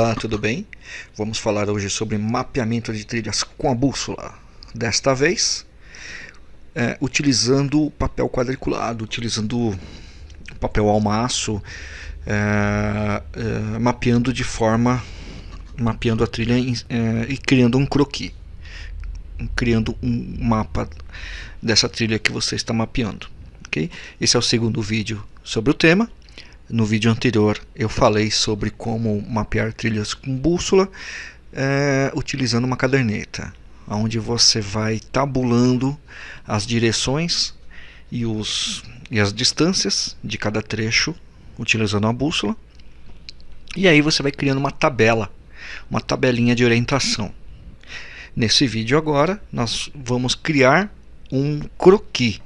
Olá, tudo bem? Vamos falar hoje sobre mapeamento de trilhas com a bússola. Desta vez, é, utilizando papel quadriculado, utilizando papel almaço, é, é, mapeando de forma, mapeando a trilha é, e criando um croquis, criando um mapa dessa trilha que você está mapeando. Okay? Esse é o segundo vídeo sobre o tema. No vídeo anterior eu falei sobre como mapear trilhas com bússola é, utilizando uma caderneta, onde você vai tabulando as direções e, os, e as distâncias de cada trecho utilizando a bússola. E aí você vai criando uma tabela, uma tabelinha de orientação. Nesse vídeo agora nós vamos criar um croquis,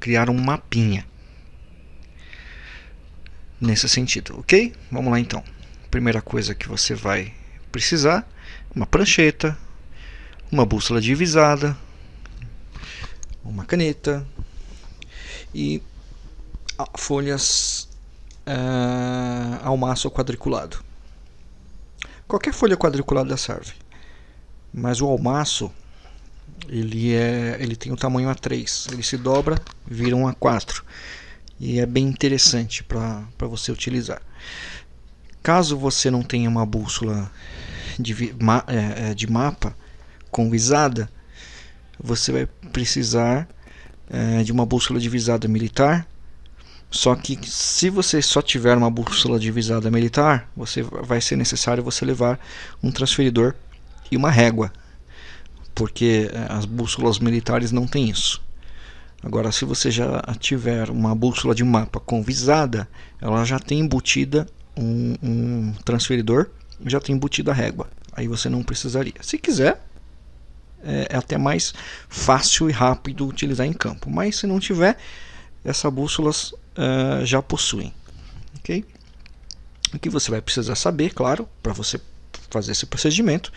criar um mapinha nesse sentido, ok? Vamos lá então. Primeira coisa que você vai precisar, uma prancheta, uma bússola divisada, uma caneta e folhas uh, ao maço quadriculado. Qualquer folha quadriculada serve, mas o almaço ele é ele tem o tamanho A3, ele se dobra, vira um A4 e é bem interessante para você utilizar. Caso você não tenha uma bússola de, ma, é, é, de mapa com visada, você vai precisar é, de uma bússola de visada militar. Só que se você só tiver uma bússola de visada militar, você vai ser necessário você levar um transferidor e uma régua, porque é, as bússolas militares não têm isso. Agora, se você já tiver uma bússola de mapa com visada, ela já tem embutida um, um transferidor, já tem embutida a régua. Aí você não precisaria. Se quiser, é, é até mais fácil e rápido utilizar em campo. Mas se não tiver, essas bússolas uh, já possuem. Ok? O que você vai precisar saber, claro, para você fazer esse procedimento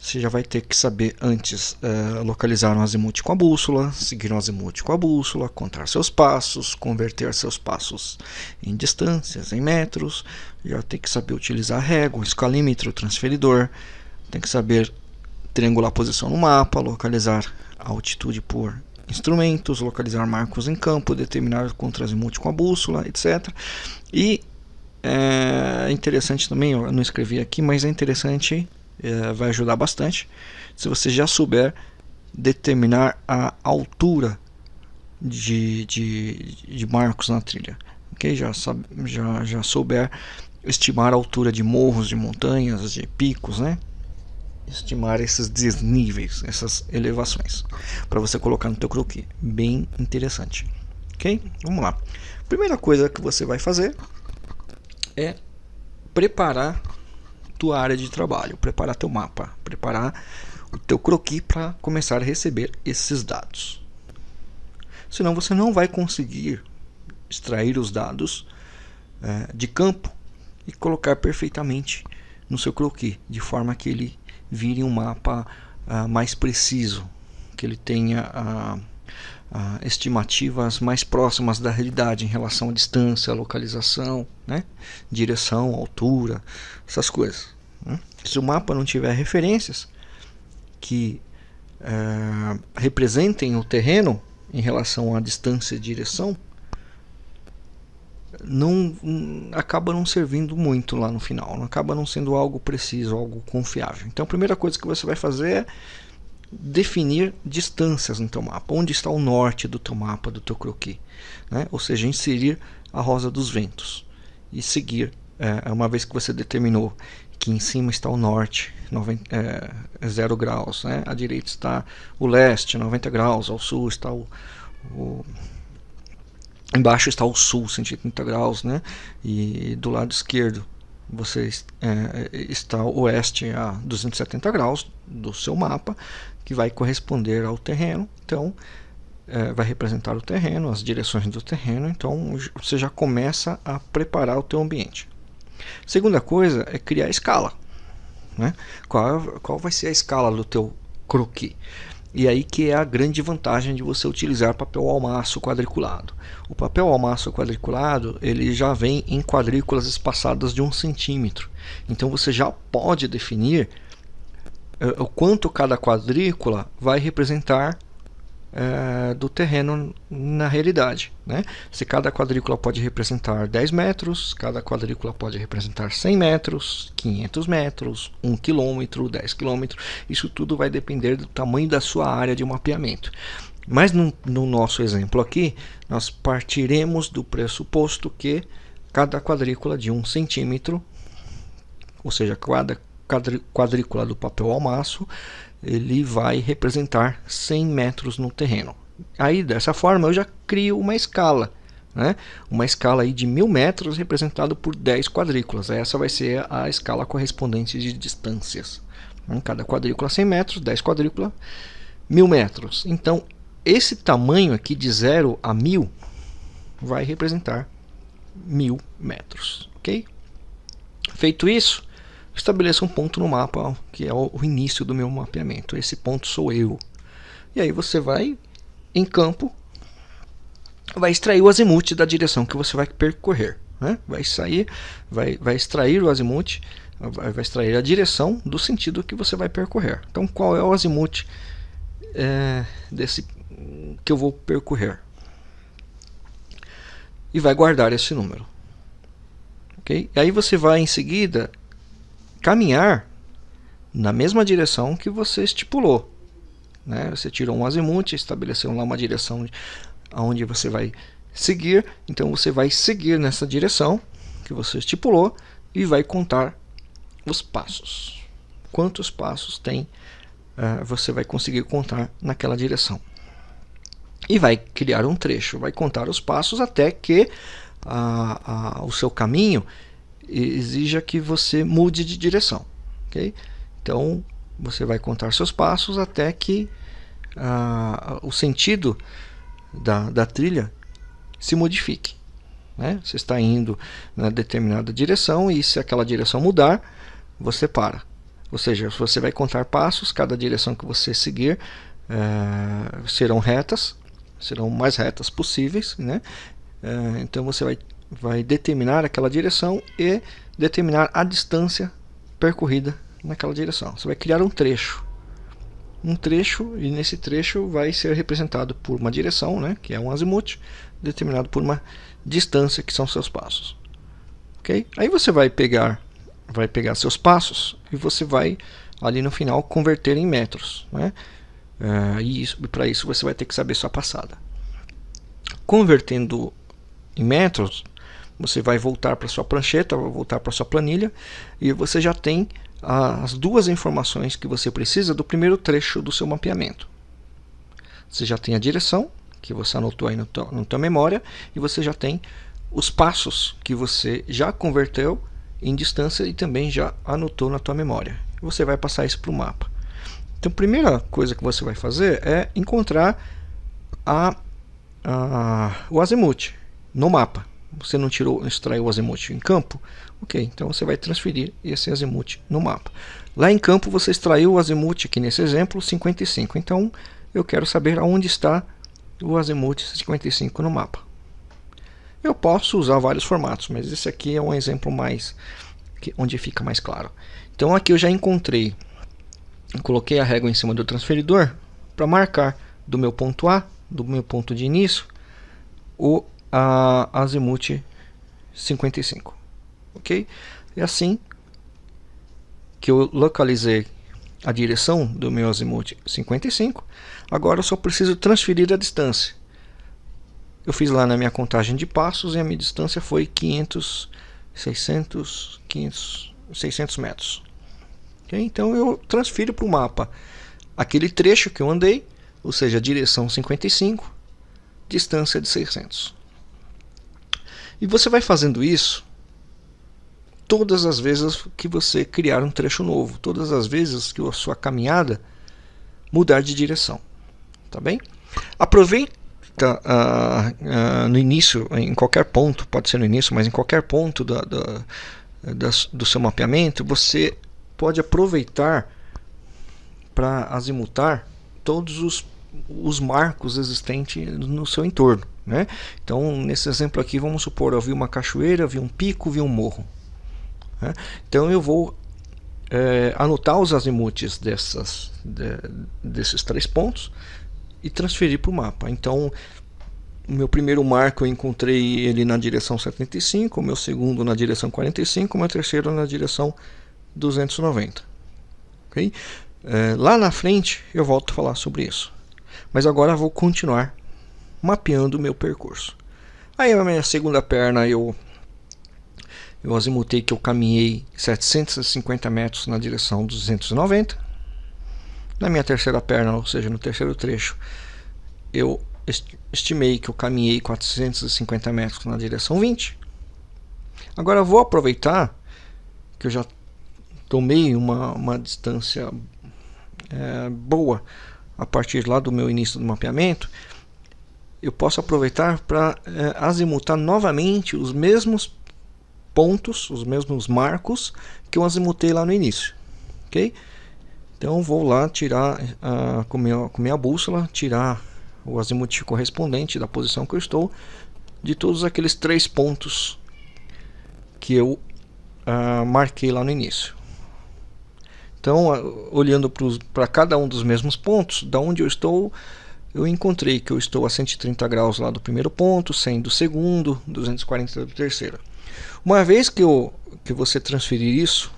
você já vai ter que saber antes uh, localizar um azimuth com a bússola, seguir um azimuth com a bússola, contar seus passos, converter seus passos em distâncias, em metros, já tem que saber utilizar régua, escalímetro, transferidor, tem que saber triangular posição no mapa, localizar a altitude por instrumentos, localizar marcos em campo, determinar contra-azimuth com a bússola, etc. E é interessante também, eu não escrevi aqui, mas é interessante é, vai ajudar bastante. Se você já souber determinar a altura de, de, de marcos na trilha, ok? Já, sabe, já, já souber estimar a altura de morros, de montanhas, de picos, né? Estimar esses desníveis, essas elevações, para você colocar no teu croquis. Bem interessante, ok? Vamos lá. Primeira coisa que você vai fazer é preparar tua área de trabalho, preparar teu mapa, preparar o teu croquis para começar a receber esses dados. Senão você não vai conseguir extrair os dados é, de campo e colocar perfeitamente no seu croquis, de forma que ele vire um mapa uh, mais preciso, que ele tenha uh, uh, estimativas mais próximas da realidade em relação à distância, localização, né? direção, altura, essas coisas. Né? Se o mapa não tiver referências que uh, representem o terreno em relação à distância e direção, não acaba não servindo muito lá no final, não acaba não sendo algo preciso, algo confiável. Então a primeira coisa que você vai fazer é definir distâncias no teu mapa, onde está o norte do teu mapa, do teu croquis, né? ou seja, inserir a rosa dos ventos e seguir, é, uma vez que você determinou que em cima está o norte, 90, é, 0 graus, né? à direita está o leste, 90 graus, ao sul está o, o embaixo está o sul, 130 graus, né? e do lado esquerdo você é, está oeste a 270 graus do seu mapa, que vai corresponder ao terreno. Então, é, vai representar o terreno, as direções do terreno. Então, você já começa a preparar o teu ambiente. Segunda coisa é criar escala. Né? Qual, qual vai ser a escala do teu croquis? E aí que é a grande vantagem de você utilizar papel almaço quadriculado. O papel almaço quadriculado ele já vem em quadrículas espaçadas de um centímetro. Então você já pode definir uh, o quanto cada quadrícula vai representar é, do terreno na realidade. Né? Se cada quadrícula pode representar 10 metros, cada quadrícula pode representar 100 metros, 500 metros, 1 quilômetro, 10 quilômetros, isso tudo vai depender do tamanho da sua área de mapeamento. Mas no, no nosso exemplo aqui, nós partiremos do pressuposto que cada quadrícula de 1 centímetro, ou seja, cada quadrícula do papel almaço, ele vai representar 100 metros no terreno. Aí dessa forma eu já crio uma escala, né? uma escala aí de mil metros representado por 10 quadrículas. Essa vai ser a escala correspondente de distâncias. Né? Cada quadrícula 100 metros, 10 quadrículas, mil metros. Então esse tamanho aqui de 0 a 1000 vai representar mil metros. ok? Feito isso, estabeleça um ponto no mapa, que é o início do meu mapeamento. Esse ponto sou eu. E aí você vai em campo, vai extrair o azimuth da direção que você vai percorrer. Né? Vai sair, vai, vai extrair o azimuth, vai, vai extrair a direção do sentido que você vai percorrer. Então qual é o azimuth é, desse que eu vou percorrer? E vai guardar esse número. Okay? E aí você vai em seguida caminhar na mesma direção que você estipulou. Né? Você tirou um azimuth, estabeleceu lá uma direção onde você vai seguir, então você vai seguir nessa direção que você estipulou e vai contar os passos. Quantos passos tem, uh, você vai conseguir contar naquela direção. E vai criar um trecho, vai contar os passos até que o seu caminho exija que você mude de direção. Okay? Então, você vai contar seus passos até que ah, o sentido da, da trilha se modifique. Né? Você está indo na determinada direção e se aquela direção mudar, você para. Ou seja, você vai contar passos, cada direção que você seguir eh, serão retas, serão mais retas possíveis. Né? Eh, então você vai vai determinar aquela direção e determinar a distância percorrida naquela direção. Você vai criar um trecho. Um trecho, e nesse trecho vai ser representado por uma direção, né, que é um azimuth, determinado por uma distância, que são seus passos. ok? Aí você vai pegar, vai pegar seus passos e você vai, ali no final, converter em metros. Né? Uh, e para isso você vai ter que saber sua passada. Convertendo em metros, você vai voltar para sua prancheta, vai voltar para sua planilha e você já tem as duas informações que você precisa do primeiro trecho do seu mapeamento. Você já tem a direção, que você anotou aí na tua memória, e você já tem os passos que você já converteu em distância e também já anotou na tua memória. Você vai passar isso para o mapa. Então, a primeira coisa que você vai fazer é encontrar a, a, o azimuth no mapa você não tirou, extraiu o azimuth em campo, ok, então você vai transferir esse azimuth no mapa. Lá em campo você extraiu o azimuth, aqui nesse exemplo, 55, então eu quero saber aonde está o azimuth 55 no mapa. Eu posso usar vários formatos, mas esse aqui é um exemplo mais onde fica mais claro. Então aqui eu já encontrei, coloquei a régua em cima do transferidor para marcar do meu ponto A, do meu ponto de início, o a azimuth 55. Ok? É assim que eu localizei a direção do meu azimuth 55. Agora eu só preciso transferir a distância. Eu fiz lá na minha contagem de passos e a minha distância foi 500, 600, 500, 600 metros. Okay? Então eu transfiro para o mapa aquele trecho que eu andei, ou seja, direção 55, distância de 600. E você vai fazendo isso todas as vezes que você criar um trecho novo, todas as vezes que a sua caminhada mudar de direção. Tá bem? Aproveita uh, uh, no início, em qualquer ponto, pode ser no início, mas em qualquer ponto da, da, da, do seu mapeamento, você pode aproveitar para azimutar todos os, os marcos existentes no seu entorno. Né? Então, nesse exemplo aqui, vamos supor, eu vi uma cachoeira, vi um pico, vi um morro. Né? Então, eu vou é, anotar os azimuths dessas, de, desses três pontos e transferir para o mapa. Então, o meu primeiro marco eu encontrei ele na direção 75, o meu segundo na direção 45, o meu terceiro na direção 290. Okay? É, lá na frente eu volto a falar sobre isso. Mas agora vou continuar mapeando o meu percurso. Aí a minha segunda perna eu eu azimutei que eu caminhei 750 metros na direção 290. Na minha terceira perna, ou seja, no terceiro trecho, eu estimei que eu caminhei 450 metros na direção 20. Agora vou aproveitar que eu já tomei uma, uma distância é, boa a partir lá do meu início do mapeamento eu posso aproveitar para é, azimutar novamente os mesmos pontos, os mesmos marcos que eu azimutei lá no início. Ok? Então vou lá tirar uh, com, minha, com minha bússola, tirar o azimuth correspondente da posição que eu estou de todos aqueles três pontos que eu uh, marquei lá no início. Então, olhando para cada um dos mesmos pontos, da onde eu estou, eu encontrei que eu estou a 130 graus lá do primeiro ponto, 100 do segundo, 240 do terceiro. Uma vez que, eu, que você transferir isso,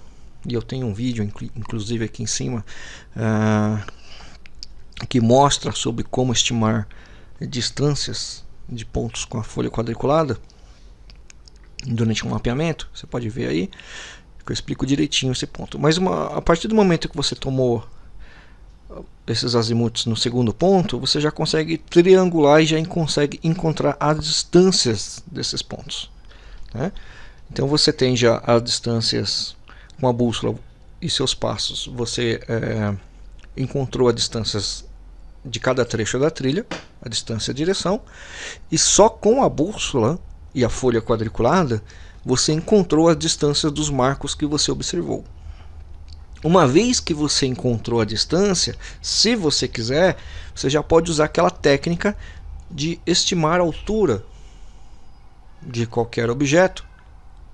e eu tenho um vídeo inclusive aqui em cima, uh, que mostra sobre como estimar distâncias de pontos com a folha quadriculada durante um mapeamento, você pode ver aí, eu explico direitinho esse ponto. Mas uma, a partir do momento que você tomou esses azimuths no segundo ponto, você já consegue triangular e já consegue encontrar as distâncias desses pontos. Né? Então você tem já as distâncias com a bússola e seus passos. Você é, encontrou as distâncias de cada trecho da trilha, a distância e a direção, e só com a bússola e a folha quadriculada você encontrou as distâncias dos marcos que você observou. Uma vez que você encontrou a distância, se você quiser, você já pode usar aquela técnica de estimar a altura de qualquer objeto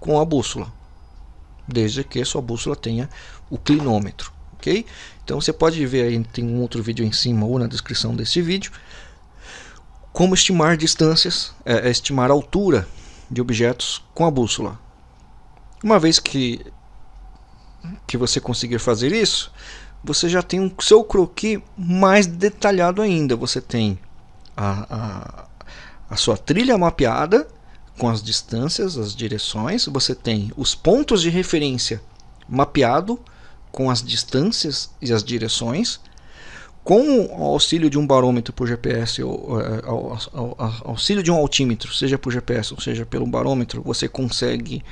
com a bússola, desde que sua bússola tenha o clinômetro, ok? Então você pode ver aí, tem um outro vídeo em cima ou na descrição desse vídeo, como estimar distâncias, é, é estimar a altura de objetos com a bússola. Uma vez que que você conseguir fazer isso, você já tem o seu croquis mais detalhado ainda. Você tem a, a, a sua trilha mapeada com as distâncias, as direções. Você tem os pontos de referência mapeado com as distâncias e as direções. Com o auxílio de um barômetro por GPS ou é, auxílio de um altímetro, seja por GPS ou seja pelo barômetro, você consegue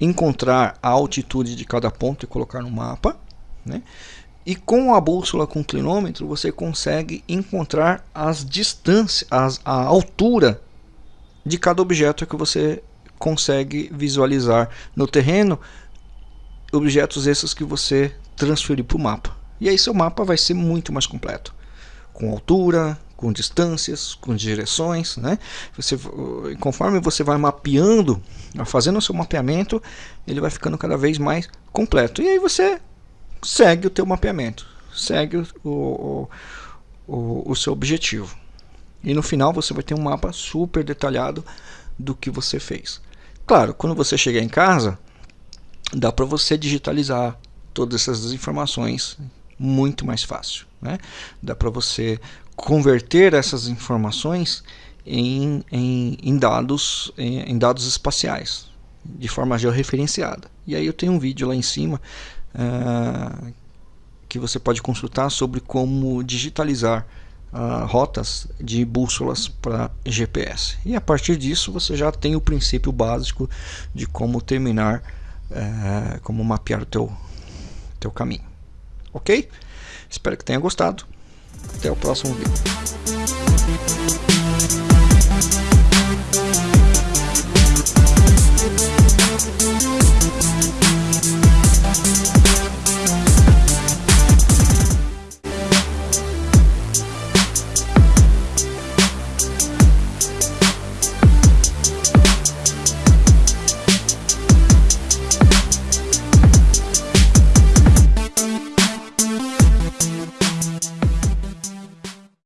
encontrar a altitude de cada ponto e colocar no mapa. Né? E com a bússola com clinômetro você consegue encontrar as distâncias, as, a altura de cada objeto que você consegue visualizar no terreno, objetos esses que você transferir para o mapa. E aí seu mapa vai ser muito mais completo, com altura, com distâncias, com direções, né? Você, conforme você vai mapeando, fazendo o seu mapeamento, ele vai ficando cada vez mais completo. E aí você segue o teu mapeamento, segue o, o, o, o seu objetivo. E no final você vai ter um mapa super detalhado do que você fez. Claro, quando você chegar em casa, dá para você digitalizar todas essas informações muito mais fácil. Né? Dá para você converter essas informações em, em, em dados, em, em, dados espaciais, de forma georreferenciada. E aí eu tenho um vídeo lá em cima uh, que você pode consultar sobre como digitalizar uh, rotas de bússolas para GPS. E a partir disso você já tem o princípio básico de como terminar, uh, como mapear o teu, teu caminho. Ok? Espero que tenha gostado. Até o próximo vídeo.